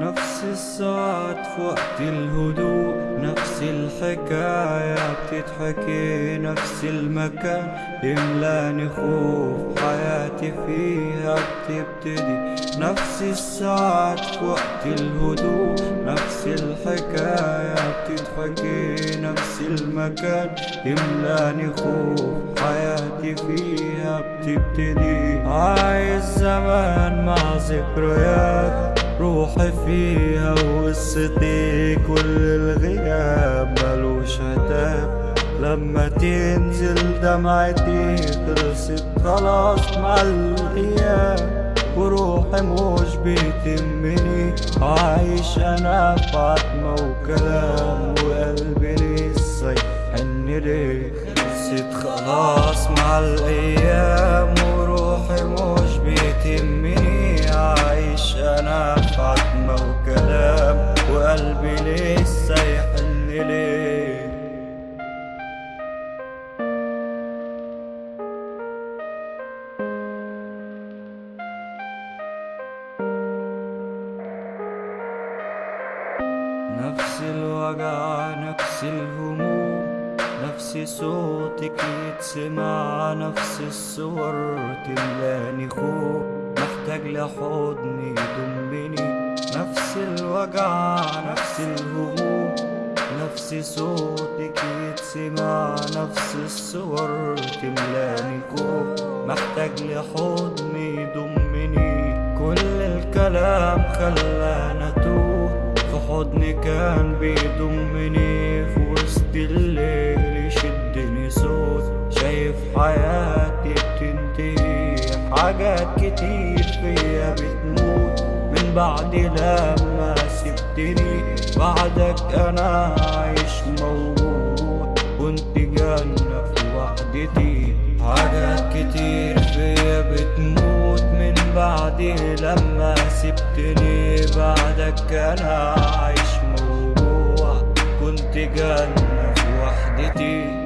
نفس الساعات في وقت الهدوء نفس الحكاية بتتحكي نفس المكان يملاني خوف حياتي فيها بتبتدي. نفس الساعات في وقت الهدوء نفس الحكاية بتتحكي نفس المكان يملاني خوف حياتي فيها بتبتدي. عايز زمان مع ذكريات روحي فيها وقصتي كل الغياب ملوش عتاب لما تنزل دمعتي خلصت خلاص مع الأيام وروحي مش بتهمني عايش أنا في عتمة وكلام وقلبي لسه يحن ليه خلصت خلاص مع الأيام وقلبي لسه يحن ليه؟ نفس الوجع نفس الهموم نفس صوتك يتسمع نفس الصور تملاني خوف. محتاج لحضن يضمني الوجع نفس الهموم نفس صوتك يتسمع نفس الصور تملاني خوف محتاج لحضن يضمني كل الكلام خلانا توه في حضن كان بيضمني. في وسط الليل يشدني صوت. شايف حياتي بتنتهي. حاجات كتير فيا بتموت. من بعد لما سبتني بعدك أنا عايش موجود. كنت جنة في وحدتي. حاجات كتير فيا بتموت من بعد لما سبتني. بعدك أنا عايش موجوع كنت جنة في وحدتي.